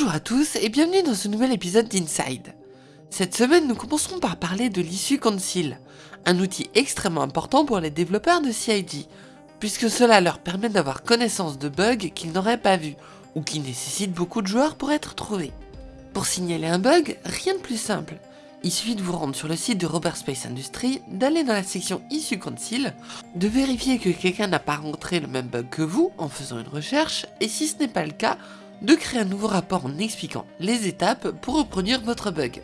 Bonjour à tous et bienvenue dans ce nouvel épisode d'Inside. Cette semaine, nous commencerons par parler de l'issue Conceal, un outil extrêmement important pour les développeurs de CID, puisque cela leur permet d'avoir connaissance de bugs qu'ils n'auraient pas vus, ou qui nécessitent beaucoup de joueurs pour être trouvés. Pour signaler un bug, rien de plus simple. Il suffit de vous rendre sur le site de Robert Space Industries, d'aller dans la section Issue Conceal, de vérifier que quelqu'un n'a pas rencontré le même bug que vous en faisant une recherche, et si ce n'est pas le cas, de créer un nouveau rapport en expliquant les étapes pour reproduire votre bug.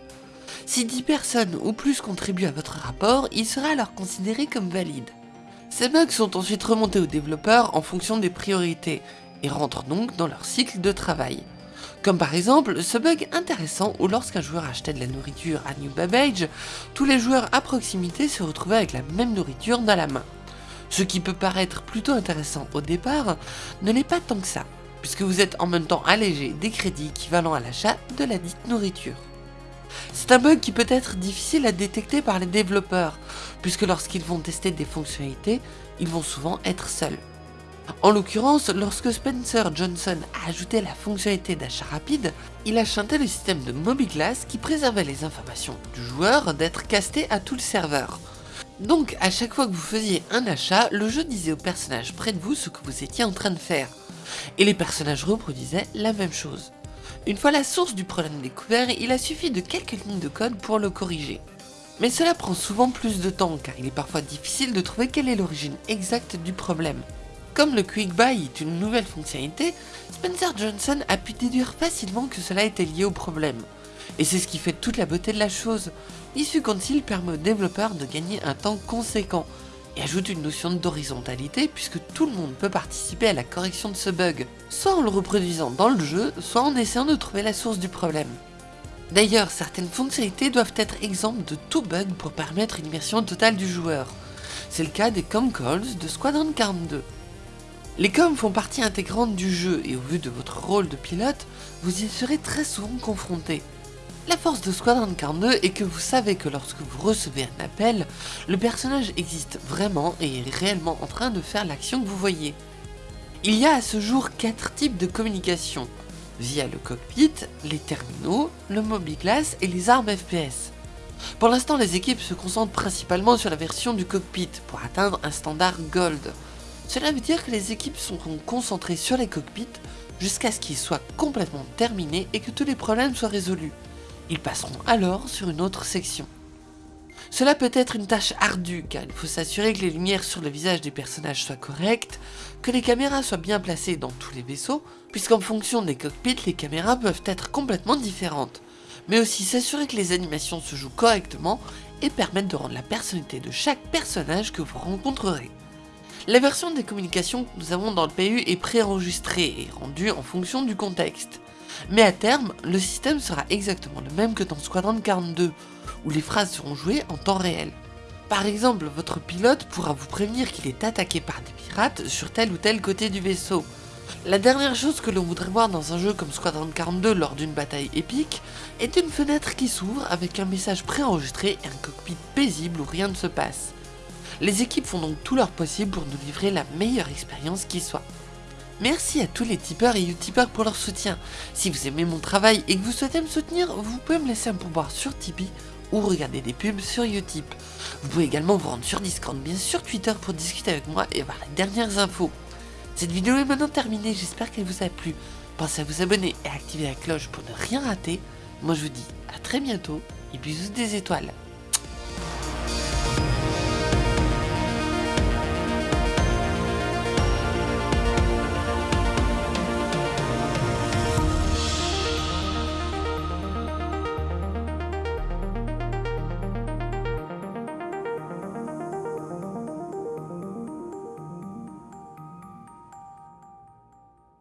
Si 10 personnes ou plus contribuent à votre rapport, il sera alors considéré comme valide. Ces bugs sont ensuite remontés aux développeurs en fonction des priorités, et rentrent donc dans leur cycle de travail. Comme par exemple ce bug intéressant où lorsqu'un joueur achetait de la nourriture à New Babbage, tous les joueurs à proximité se retrouvaient avec la même nourriture dans la main. Ce qui peut paraître plutôt intéressant au départ, ne l'est pas tant que ça, puisque vous êtes en même temps allégé des crédits équivalents à l'achat de la dite nourriture. C'est un bug qui peut être difficile à détecter par les développeurs, puisque lorsqu'ils vont tester des fonctionnalités, ils vont souvent être seuls. En l'occurrence, lorsque Spencer Johnson a ajouté la fonctionnalité d'achat rapide, il a le système de MobiGlass qui préservait les informations du joueur d'être casté à tout le serveur. Donc à chaque fois que vous faisiez un achat, le jeu disait au personnage près de vous ce que vous étiez en train de faire. Et les personnages reproduisaient la même chose. Une fois la source du problème découvert, il a suffi de quelques lignes de code pour le corriger. Mais cela prend souvent plus de temps car il est parfois difficile de trouver quelle est l'origine exacte du problème. Comme le Quick Buy est une nouvelle fonctionnalité, Spencer Johnson a pu déduire facilement que cela était lié au problème. Et c'est ce qui fait toute la beauté de la chose. Issue Conceal permet aux développeurs de gagner un temps conséquent, et ajoute une notion d'horizontalité puisque tout le monde peut participer à la correction de ce bug, soit en le reproduisant dans le jeu, soit en essayant de trouver la source du problème. D'ailleurs, certaines fonctionnalités doivent être exemptes de tout bug pour permettre une immersion totale du joueur. C'est le cas des com calls de Squadron 42. Les coms font partie intégrante du jeu et au vu de votre rôle de pilote, vous y serez très souvent confronté. La force de Squadron 42 est que vous savez que lorsque vous recevez un appel, le personnage existe vraiment et est réellement en train de faire l'action que vous voyez. Il y a à ce jour 4 types de communication, via le cockpit, les terminaux, le mobiglass et les armes FPS. Pour l'instant les équipes se concentrent principalement sur la version du cockpit pour atteindre un standard Gold. Cela veut dire que les équipes seront concentrées sur les cockpits jusqu'à ce qu'ils soient complètement terminés et que tous les problèmes soient résolus. Ils passeront alors sur une autre section. Cela peut être une tâche ardue car il faut s'assurer que les lumières sur le visage des personnages soient correctes, que les caméras soient bien placées dans tous les vaisseaux, puisqu'en fonction des cockpits, les caméras peuvent être complètement différentes, mais aussi s'assurer que les animations se jouent correctement et permettre de rendre la personnalité de chaque personnage que vous rencontrerez. La version des communications que nous avons dans le PU est préenregistrée et rendue en fonction du contexte. Mais à terme, le système sera exactement le même que dans Squadron 42, où les phrases seront jouées en temps réel. Par exemple, votre pilote pourra vous prévenir qu'il est attaqué par des pirates sur tel ou tel côté du vaisseau. La dernière chose que l'on voudrait voir dans un jeu comme Squadron 42 lors d'une bataille épique est une fenêtre qui s'ouvre avec un message préenregistré et un cockpit paisible où rien ne se passe. Les équipes font donc tout leur possible pour nous livrer la meilleure expérience qui soit. Merci à tous les tipeurs et utipeurs pour leur soutien. Si vous aimez mon travail et que vous souhaitez me soutenir, vous pouvez me laisser un pourboire sur Tipeee ou regarder des pubs sur Utip. Vous pouvez également vous rendre sur Discord, bien sur Twitter pour discuter avec moi et avoir les dernières infos. Cette vidéo est maintenant terminée, j'espère qu'elle vous a plu. Pensez à vous abonner et à activer la cloche pour ne rien rater. Moi je vous dis à très bientôt et bisous des étoiles.